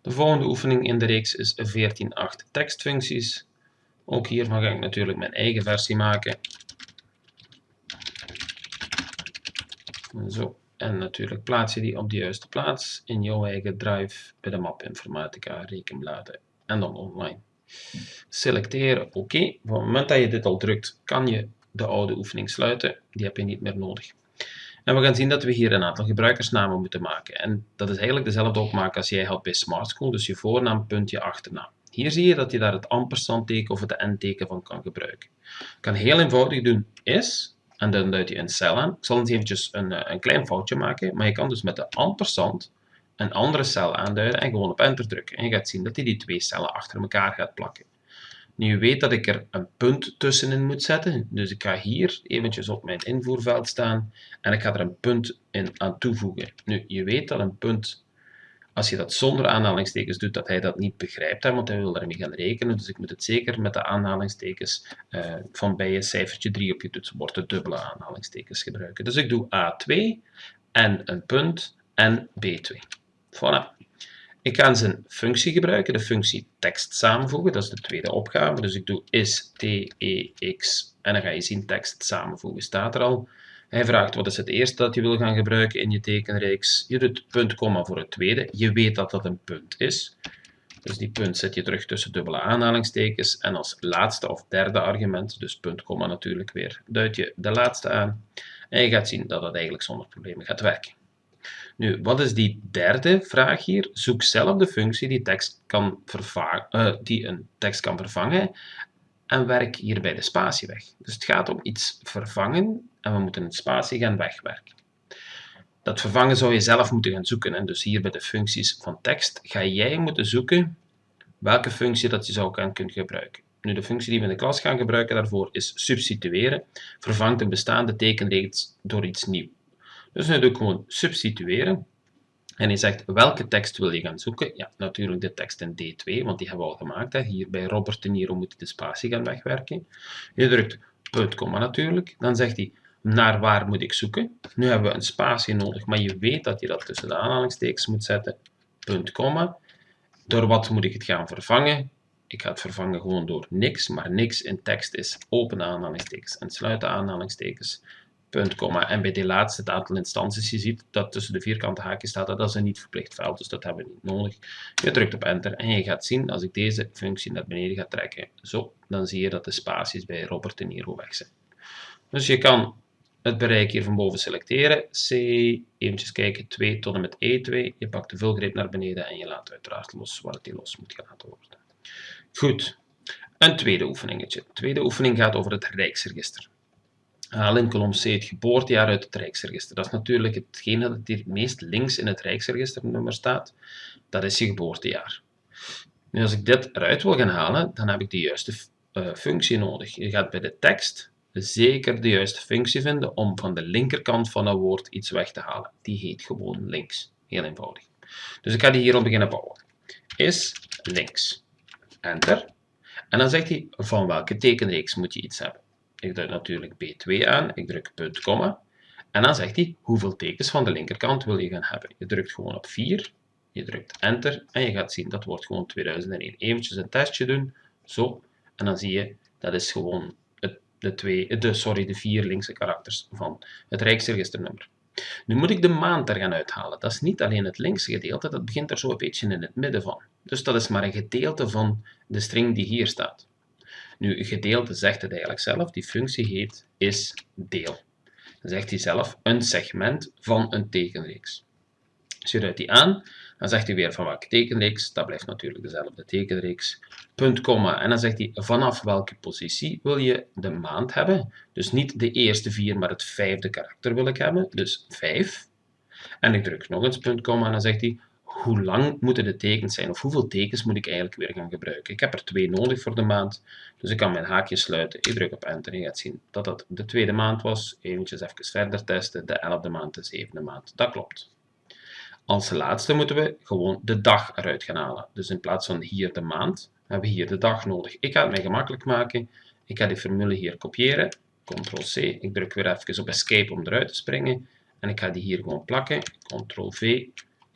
De volgende oefening in de reeks is 14.8 tekstfuncties. Ook hiervan ga ik natuurlijk mijn eigen versie maken. Zo. En natuurlijk plaats je die op de juiste plaats in jouw eigen drive bij de map informatica, rekenbladen en dan online. Selecteren oké. Okay. Op het moment dat je dit al drukt, kan je de oude oefening sluiten. Die heb je niet meer nodig. En we gaan zien dat we hier een aantal gebruikersnamen moeten maken. En dat is eigenlijk dezelfde opmaak als jij had bij Smart School, dus je voornaam, punt, je achternaam. Hier zie je dat je daar het ampersandteken of het n-teken van kan gebruiken. Je kan heel eenvoudig doen is, en dan duid je een cel aan. Ik zal eens eventjes een, eh, een klein foutje maken, maar je kan dus met de ampersand een andere cel aanduiden en gewoon op enter drukken. En je gaat zien dat hij die twee cellen achter elkaar gaat plakken. Nu, je weet dat ik er een punt tussenin moet zetten, dus ik ga hier eventjes op mijn invoerveld staan en ik ga er een punt in aan toevoegen. Nu, je weet dat een punt, als je dat zonder aanhalingstekens doet, dat hij dat niet begrijpt, hè, want hij wil daarmee gaan rekenen, dus ik moet het zeker met de aanhalingstekens uh, van bij je cijfertje 3 op je toetsenbord, de dubbele aanhalingstekens gebruiken. Dus ik doe A2 en een punt en B2. Voilà. Ik ga zijn functie gebruiken, de functie tekst samenvoegen, dat is de tweede opgave. Dus ik doe is tex en dan ga je zien tekst samenvoegen staat er al. Hij vraagt wat is het eerste dat je wil gaan gebruiken in je tekenreeks. Je doet punt, komma voor het tweede. Je weet dat dat een punt is. Dus die punt zet je terug tussen dubbele aanhalingstekens. En als laatste of derde argument, dus punt, komma natuurlijk weer, duid je de laatste aan. En je gaat zien dat dat eigenlijk zonder problemen gaat werken. Nu, wat is die derde vraag hier? Zoek zelf de functie die, tekst kan uh, die een tekst kan vervangen en werk hierbij de spatie weg. Dus het gaat om iets vervangen en we moeten een spatie gaan wegwerken. Dat vervangen zou je zelf moeten gaan zoeken. En dus hier bij de functies van tekst ga jij moeten zoeken welke functie dat je zou gaan kunnen gebruiken. Nu, de functie die we in de klas gaan gebruiken daarvoor is substitueren. Vervangt een bestaande tekenreeks door iets nieuws. Dus nu doe ik gewoon substitueren. En je zegt welke tekst wil je gaan zoeken. Ja, natuurlijk de tekst in D2, want die hebben we al gemaakt. Hè. Hier bij Robert De Niro moet je de spatie gaan wegwerken. Je drukt punt, komma natuurlijk. Dan zegt hij naar waar moet ik zoeken. Nu hebben we een spatie nodig, maar je weet dat je dat tussen de aanhalingstekens moet zetten. Punt, komma. Door wat moet ik het gaan vervangen? Ik ga het vervangen gewoon door niks, maar niks in tekst is open aanhalingstekens en sluiten aanhalingstekens punt, komma. En bij die laatste, het aantal instanties, je ziet dat tussen de vierkante haakjes staat, dat is een niet verplicht veld, dus dat hebben we niet nodig. Je drukt op enter en je gaat zien, als ik deze functie naar beneden ga trekken, zo, dan zie je dat de spaties bij Robert en Niro weg zijn. Dus je kan het bereik hier van boven selecteren, C, eventjes kijken, 2 tot en met E2, je pakt de vulgreep naar beneden en je laat uiteraard los waar het los moet gelaten worden. Goed, een tweede oefeningetje. De tweede oefening gaat over het Rijksregister. Haal in kolom C het geboortejaar uit het Rijksregister. Dat is natuurlijk hetgeen dat hier het meest links in het Rijksregisternummer staat. Dat is je geboortejaar. Nu, als ik dit eruit wil gaan halen, dan heb ik de juiste uh, functie nodig. Je gaat bij de tekst zeker de juiste functie vinden om van de linkerkant van een woord iets weg te halen. Die heet gewoon links. Heel eenvoudig. Dus ik ga die hierop beginnen bouwen. Is links. Enter. En dan zegt hij van welke tekenreeks moet je iets hebben. Ik druk natuurlijk B2 aan, ik druk punt, komma. En dan zegt hij hoeveel tekens van de linkerkant wil je gaan hebben. Je drukt gewoon op 4, je drukt enter en je gaat zien dat wordt gewoon 2001. Eventjes een testje doen, zo. En dan zie je, dat is gewoon het, de, twee, de, sorry, de vier linkse karakters van het Rijksregisternummer. Nu moet ik de maand er gaan uithalen. Dat is niet alleen het linkse gedeelte, dat begint er zo een beetje in het midden van. Dus dat is maar een gedeelte van de string die hier staat. Nu, gedeelte zegt het eigenlijk zelf. Die functie heet is deel. Dan zegt hij zelf een segment van een tekenreeks. Als je die aan, dan zegt hij weer van welke tekenreeks. Dat blijft natuurlijk dezelfde tekenreeks. Punt, komma. En dan zegt hij vanaf welke positie wil je de maand hebben. Dus niet de eerste vier, maar het vijfde karakter wil ik hebben. Dus 5. En ik druk nog eens punt, komma. En dan zegt hij hoe lang moeten de tekens zijn, of hoeveel tekens moet ik eigenlijk weer gaan gebruiken. Ik heb er twee nodig voor de maand, dus ik kan mijn haakje sluiten. Ik druk op enter en je gaat zien dat dat de tweede maand was. Eventjes even verder testen, de elfde maand, de zevende maand. Dat klopt. Als laatste moeten we gewoon de dag eruit gaan halen. Dus in plaats van hier de maand, hebben we hier de dag nodig. Ik ga het mij gemakkelijk maken. Ik ga die formule hier kopiëren. Ctrl-C. Ik druk weer even op Escape om eruit te springen. En ik ga die hier gewoon plakken. Ctrl-V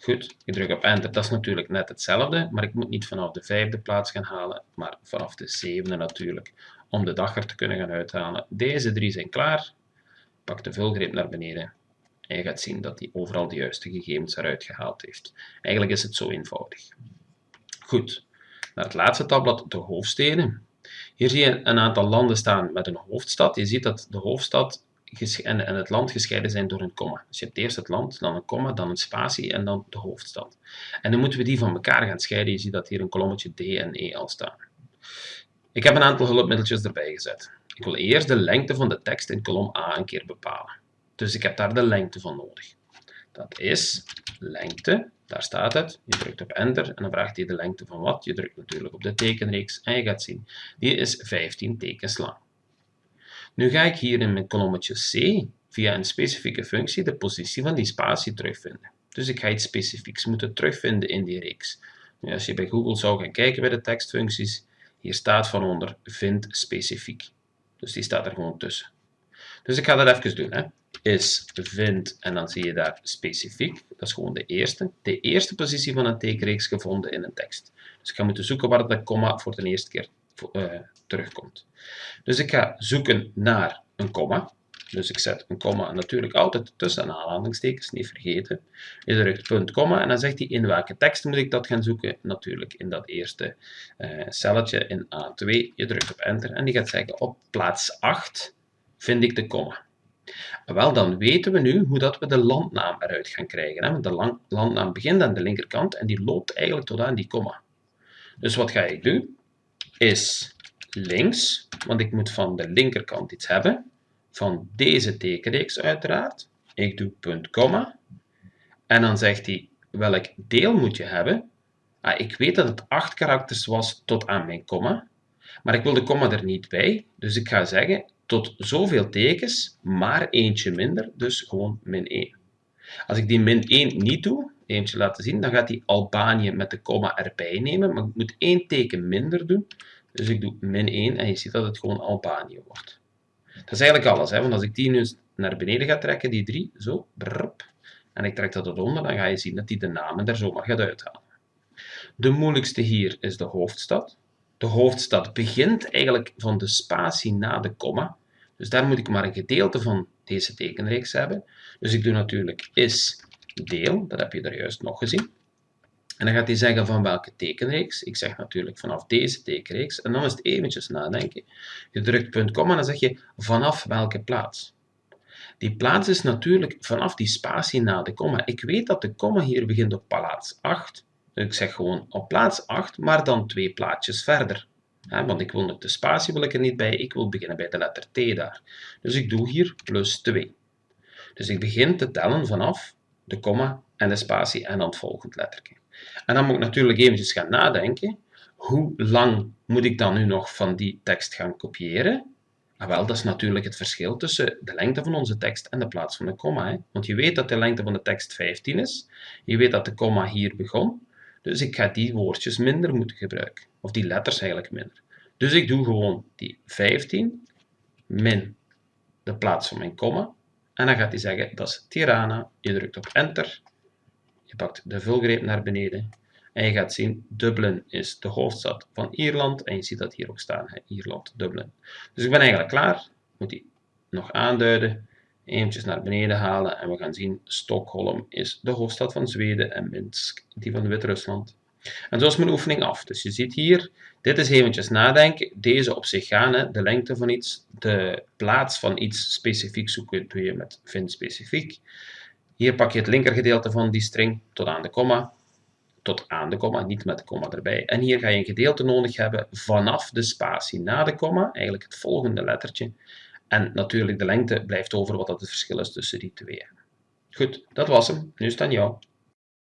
Goed, ik druk op enter. Dat is natuurlijk net hetzelfde, maar ik moet niet vanaf de vijfde plaats gaan halen, maar vanaf de zevende natuurlijk, om de dag er te kunnen gaan uithalen. Deze drie zijn klaar. Pak de vulgreep naar beneden en je gaat zien dat hij overal de juiste gegevens eruit gehaald heeft. Eigenlijk is het zo eenvoudig. Goed, naar het laatste tabblad, de hoofdsteden. Hier zie je een aantal landen staan met een hoofdstad. Je ziet dat de hoofdstad en, en het land gescheiden zijn door een komma. Dus je hebt eerst het land, dan een komma, dan een spatie en dan de hoofdstad. En dan moeten we die van elkaar gaan scheiden. Je ziet dat hier een kolommetje D en E al staan. Ik heb een aantal hulpmiddeltjes erbij gezet. Ik wil eerst de lengte van de tekst in kolom A een keer bepalen. Dus ik heb daar de lengte van nodig. Dat is lengte, daar staat het. Je drukt op enter en dan vraagt hij de lengte van wat. Je drukt natuurlijk op de tekenreeks en je gaat zien, die is 15 tekens lang. Nu ga ik hier in mijn kolommetje C via een specifieke functie de positie van die spatie terugvinden. Dus ik ga iets specifieks moeten terugvinden in die reeks. Als je bij Google zou gaan kijken bij de tekstfuncties, hier staat van onder vind specifiek. Dus die staat er gewoon tussen. Dus ik ga dat even doen. Hè. Is vind en dan zie je daar specifiek. Dat is gewoon de eerste. De eerste positie van een tekenreeks gevonden in een tekst. Dus ik ga moeten zoeken waar dat komma voor de eerste keer uh, terugkomt. Dus ik ga zoeken naar een komma. Dus ik zet een komma natuurlijk altijd tussen aanhalingstekens, niet vergeten. Je drukt punt, komma en dan zegt hij in welke tekst moet ik dat gaan zoeken. Natuurlijk in dat eerste uh, celletje in A2. Je drukt op enter en die gaat zeggen op plaats 8 vind ik de komma. Wel, dan weten we nu hoe dat we de landnaam eruit gaan krijgen. Hè? Want de landnaam begint aan de linkerkant en die loopt eigenlijk tot aan die komma. Dus wat ga ik doen? Is links, want ik moet van de linkerkant iets hebben, van deze tekenreeks uiteraard. Ik doe punt, komma. En dan zegt hij, welk deel moet je hebben? Ah, ik weet dat het 8 karakters was tot aan mijn komma, maar ik wil de komma er niet bij. Dus ik ga zeggen, tot zoveel tekens, maar eentje minder, dus gewoon min 1. Als ik die min 1 niet doe, eentje laten zien, dan gaat hij Albanië met de komma erbij nemen, maar ik moet één teken minder doen. Dus ik doe min 1 en je ziet dat het gewoon Albanië wordt. Dat is eigenlijk alles, hè? want als ik die nu naar beneden ga trekken, die 3, zo, en ik trek dat eronder, dan ga je zien dat hij de namen er zomaar gaat uithalen. De moeilijkste hier is de hoofdstad. De hoofdstad begint eigenlijk van de spatie na de komma. Dus daar moet ik maar een gedeelte van deze tekenreeks hebben. Dus ik doe natuurlijk is deel, dat heb je er juist nog gezien. En dan gaat hij zeggen van welke tekenreeks. Ik zeg natuurlijk vanaf deze tekenreeks. En dan is het eventjes nadenken. Je drukt punt komma en dan zeg je vanaf welke plaats. Die plaats is natuurlijk vanaf die spatie na de komma. Ik weet dat de komma hier begint op plaats 8. Dus ik zeg gewoon op plaats 8, maar dan twee plaatjes verder. want ik wil nog de spatie wil ik er niet bij, ik wil beginnen bij de letter T daar. Dus ik doe hier plus 2. Dus ik begin te tellen vanaf de komma en de spatie en dan het volgende lettertje. En dan moet ik natuurlijk eventjes gaan nadenken, hoe lang moet ik dan nu nog van die tekst gaan kopiëren? Ah, wel, dat is natuurlijk het verschil tussen de lengte van onze tekst en de plaats van de komma. Hè? Want je weet dat de lengte van de tekst 15 is, je weet dat de komma hier begon, dus ik ga die woordjes minder moeten gebruiken. Of die letters eigenlijk minder. Dus ik doe gewoon die 15 min de plaats van mijn komma. En dan gaat hij zeggen, dat is Tirana. Je drukt op enter. Je pakt de vulgreep naar beneden. En je gaat zien, Dublin is de hoofdstad van Ierland. En je ziet dat hier ook staan, hè? Ierland, Dublin. Dus ik ben eigenlijk klaar. Moet die nog aanduiden. Eventjes naar beneden halen en we gaan zien, Stockholm is de hoofdstad van Zweden en Minsk die van Wit-Rusland. En zo is mijn oefening af. Dus je ziet hier, dit is eventjes nadenken, deze op zich gaan, hè, de lengte van iets, de plaats van iets specifiek zoeken doe je met vind specifiek. Hier pak je het linkergedeelte van die string tot aan de komma, tot aan de komma, niet met de komma erbij. En hier ga je een gedeelte nodig hebben vanaf de spatie na de komma, eigenlijk het volgende lettertje. En natuurlijk de lengte blijft over wat dat het verschil is tussen die twee. Goed, dat was hem. Nu is het aan jou.